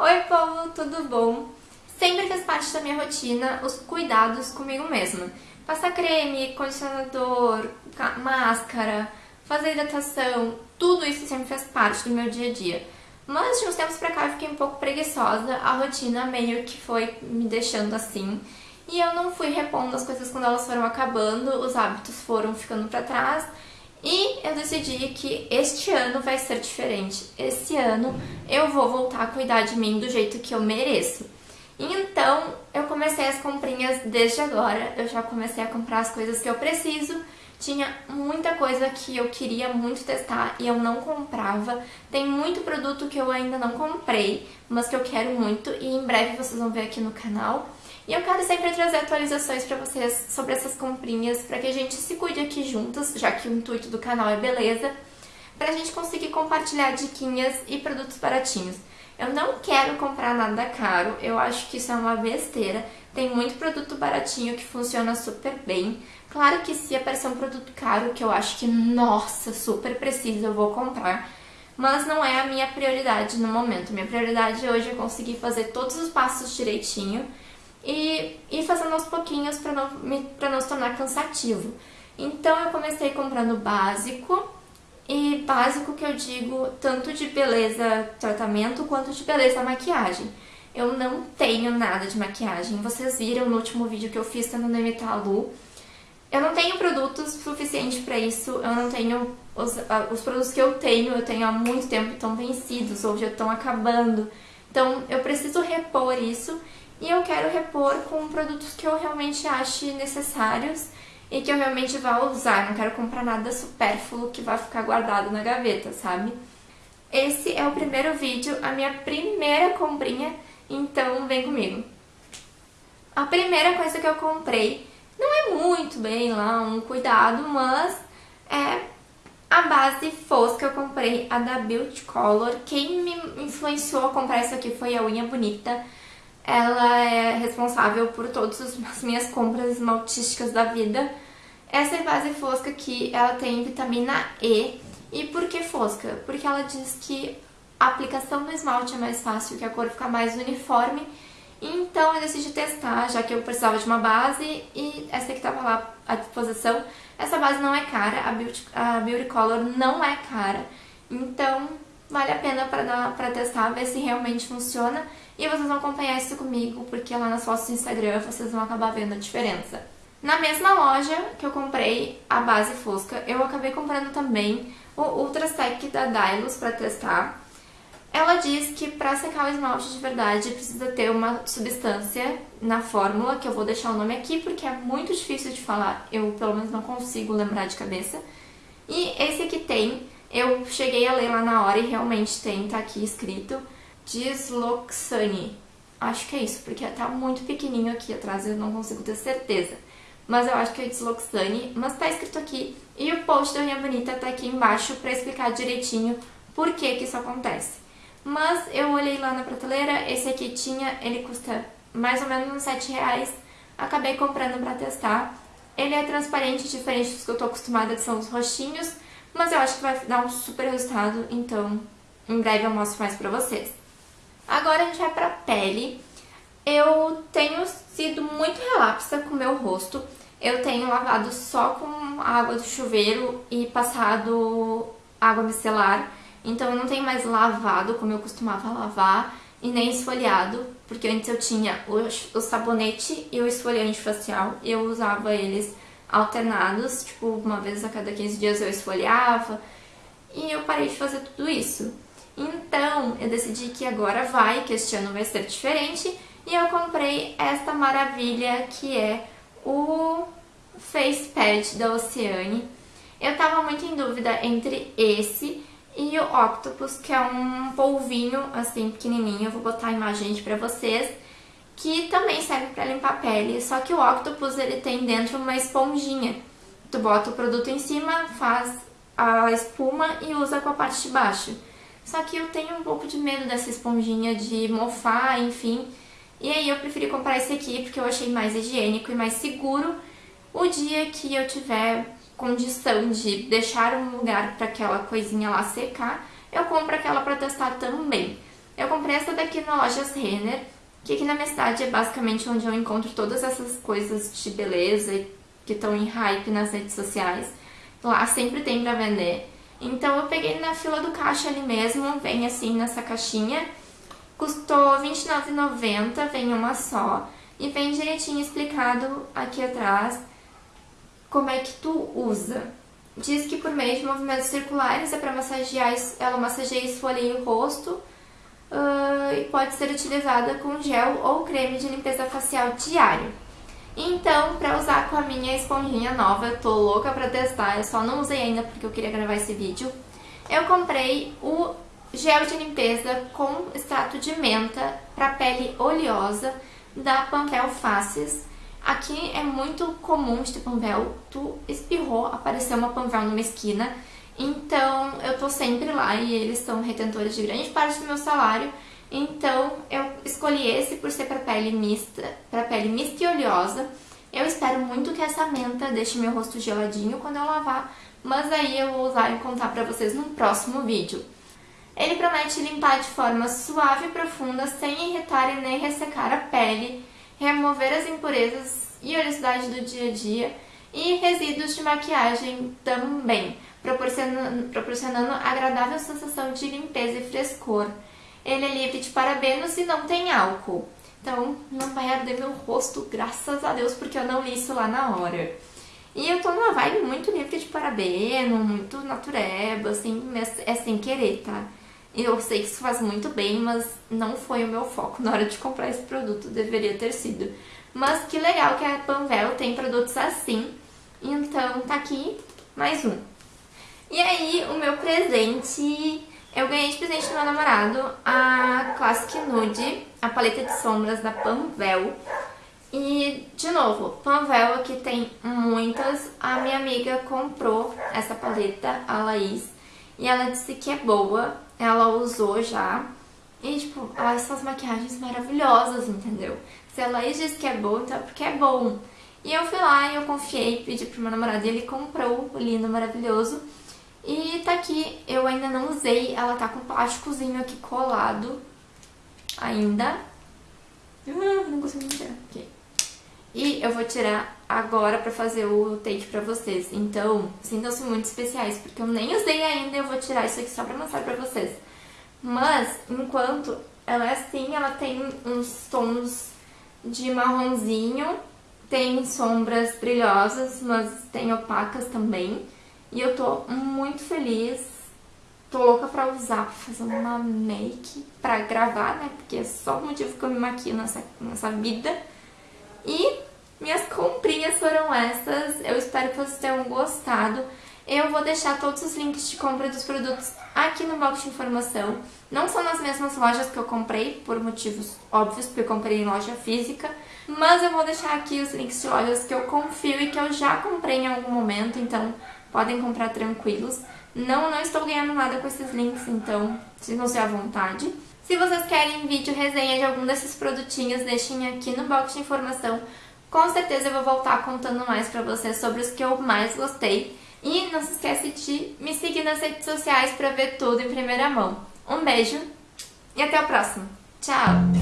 Oi povo, tudo bom? Sempre fez parte da minha rotina os cuidados comigo mesma. Passar creme, condicionador, máscara, fazer hidratação, tudo isso sempre fez parte do meu dia a dia. Mas de uns tempos pra cá eu fiquei um pouco preguiçosa, a rotina meio que foi me deixando assim. E eu não fui repondo as coisas quando elas foram acabando, os hábitos foram ficando pra trás e eu decidi que este ano vai ser diferente. Esse ano eu vou voltar a cuidar de mim do jeito que eu mereço. Então eu comecei as comprinhas desde agora, eu já comecei a comprar as coisas que eu preciso. Tinha muita coisa que eu queria muito testar e eu não comprava. Tem muito produto que eu ainda não comprei, mas que eu quero muito e em breve vocês vão ver aqui no canal. E eu quero sempre trazer atualizações para vocês sobre essas comprinhas, para que a gente se cuide aqui juntas, já que o intuito do canal é beleza, para a gente conseguir compartilhar diquinhas e produtos baratinhos. Eu não quero comprar nada caro, eu acho que isso é uma besteira. Tem muito produto baratinho que funciona super bem. Claro que se aparecer um produto caro que eu acho que, nossa, super preciso, eu vou comprar. Mas não é a minha prioridade no momento. Minha prioridade hoje é conseguir fazer todos os passos direitinho e ir fazendo aos pouquinhos para não, não se tornar cansativo. Então eu comecei comprando básico, e básico que eu digo tanto de beleza tratamento quanto de beleza maquiagem. Eu não tenho nada de maquiagem, vocês viram no último vídeo que eu fiz tentando imitar a Lu. Eu não tenho produtos suficientes para isso, eu não tenho... Os, os produtos que eu tenho, eu tenho há muito tempo, estão vencidos ou já estão acabando. Então eu preciso repor isso e eu quero repor com produtos que eu realmente ache necessários e que eu realmente vá usar. Não quero comprar nada supérfluo que vai ficar guardado na gaveta, sabe? Esse é o primeiro vídeo, a minha primeira comprinha, então vem comigo. A primeira coisa que eu comprei não é muito bem lá um cuidado, mas é a base fosca que eu comprei, a da Beauty Color. Quem me influenciou a comprar isso aqui foi a unha bonita ela é responsável por todas as minhas compras esmaltísticas da vida. Essa base fosca aqui, ela tem vitamina E. E por que fosca? Porque ela diz que a aplicação do esmalte é mais fácil, que a cor fica mais uniforme. Então eu decidi testar, já que eu precisava de uma base e essa que estava lá à disposição. Essa base não é cara, a Beauty, a Beauty Color não é cara. Então vale a pena para testar, ver se realmente funciona. E vocês vão acompanhar isso comigo, porque lá nas fotos do Instagram vocês vão acabar vendo a diferença. Na mesma loja que eu comprei a base fosca, eu acabei comprando também o Ultra Sec da Dylos para testar. Ela diz que para secar o esmalte de verdade precisa ter uma substância na fórmula, que eu vou deixar o nome aqui porque é muito difícil de falar, eu pelo menos não consigo lembrar de cabeça. E esse aqui tem, eu cheguei a ler lá na hora e realmente tem, tá aqui escrito, Disloxane. Acho que é isso, porque tá muito pequenininho aqui atrás, eu não consigo ter certeza. Mas eu acho que é Disloxane, mas tá escrito aqui. E o post da Unha Bonita tá aqui embaixo pra explicar direitinho por que que isso acontece. Mas eu olhei lá na prateleira, esse aqui tinha, ele custa mais ou menos uns 7 reais. Acabei comprando pra testar. Ele é transparente, diferente dos que eu tô acostumada, que são os roxinhos. Mas eu acho que vai dar um super resultado, então em breve eu mostro mais pra vocês. Agora a gente vai pra pele. Eu tenho sido muito relapsa com o meu rosto. Eu tenho lavado só com água do chuveiro e passado água micelar. Então eu não tenho mais lavado como eu costumava lavar e nem esfoliado, porque antes eu tinha o, o sabonete e o esfoliante facial e eu usava eles alternados, tipo uma vez a cada 15 dias eu esfoliava e eu parei de fazer tudo isso. Então, eu decidi que agora vai, que este ano vai ser diferente, e eu comprei esta maravilha que é o Face Pad da Oceane. Eu tava muito em dúvida entre esse e o Octopus, que é um polvinho assim pequenininho, eu vou botar a imagem pra vocês, que também serve pra limpar a pele, só que o Octopus ele tem dentro uma esponjinha. Tu bota o produto em cima, faz a espuma e usa com a parte de baixo. Só que eu tenho um pouco de medo dessa esponjinha de mofar, enfim. E aí eu preferi comprar esse aqui porque eu achei mais higiênico e mais seguro. O dia que eu tiver condição de deixar um lugar para aquela coisinha lá secar, eu compro aquela para testar também. Eu comprei essa daqui na Lojas Renner, que aqui na minha cidade é basicamente onde eu encontro todas essas coisas de beleza que estão em hype nas redes sociais. Lá sempre tem pra vender. Então eu peguei na fila do caixa ali mesmo, vem assim nessa caixinha. Custou R$29,90, vem uma só. E vem direitinho explicado aqui atrás como é que tu usa. Diz que por meio de movimentos circulares é para massagear, ela massageia e esfolia o rosto uh, e pode ser utilizada com gel ou creme de limpeza facial diário. Então, para usar com a minha esponjinha nova, eu tô louca pra testar, eu só não usei ainda porque eu queria gravar esse vídeo. Eu comprei o gel de limpeza com extrato de menta para pele oleosa da Panvel Faces. Aqui é muito comum de ter tu espirrou, apareceu uma Panvel numa esquina, então eu tô sempre lá e eles são retentores de grande parte do meu salário, então eu escolhi esse por ser para pele mista, para pele mista e oleosa. Eu espero muito que essa menta deixe meu rosto geladinho quando eu lavar, mas aí eu vou usar e contar para vocês no próximo vídeo. Ele promete limpar de forma suave e profunda, sem irritar e nem ressecar a pele, remover as impurezas e oleosidade do dia a dia e resíduos de maquiagem também, proporcionando, proporcionando agradável sensação de limpeza e frescor. Ele é livre de parabenos e não tem álcool. Então, não vai arder meu rosto, graças a Deus, porque eu não li isso lá na hora. E eu tô numa vibe muito livre de parabeno, muito natureba, assim, é sem querer, tá? Eu sei que isso faz muito bem, mas não foi o meu foco na hora de comprar esse produto, deveria ter sido. Mas que legal que a Panvel tem produtos assim, então tá aqui mais um. E aí, o meu presente eu ganhei de presente do meu namorado a Classic Nude, a paleta de sombras da Panvel. E, de novo, Panvel aqui tem muitas. A minha amiga comprou essa paleta, a Laís, e ela disse que é boa. Ela usou já. E, tipo, ela essas maquiagens maravilhosas, entendeu? Se a Laís disse que é boa, então é porque é bom. E eu fui lá e eu confiei, pedi pro meu namorado e ele comprou o lindo, maravilhoso. E tá aqui, eu ainda não usei, ela tá com plásticozinho aqui colado ainda. Uh, não consigo tirar. Okay. E eu vou tirar agora pra fazer o take pra vocês. Então, sintam-se muito especiais, porque eu nem usei ainda e eu vou tirar isso aqui só pra mostrar pra vocês. Mas, enquanto ela é assim, ela tem uns tons de marronzinho, tem sombras brilhosas, mas tem opacas também. E eu tô muito feliz, tô louca pra usar, pra fazer uma make, pra gravar, né? Porque é só o motivo que eu me maquio nessa, nessa vida. E minhas comprinhas foram essas, eu espero que vocês tenham gostado. Eu vou deixar todos os links de compra dos produtos aqui no box de informação. Não são nas mesmas lojas que eu comprei, por motivos óbvios, porque eu comprei em loja física. Mas eu vou deixar aqui os links de lojas que eu confio e que eu já comprei em algum momento, então podem comprar tranquilos. Não, não estou ganhando nada com esses links, então sintam-se à vontade. Se vocês querem vídeo resenha de algum desses produtinhos, deixem aqui no box de informação. Com certeza eu vou voltar contando mais pra vocês sobre os que eu mais gostei. E não se esquece de me seguir nas redes sociais pra ver tudo em primeira mão. Um beijo e até o próximo. Tchau!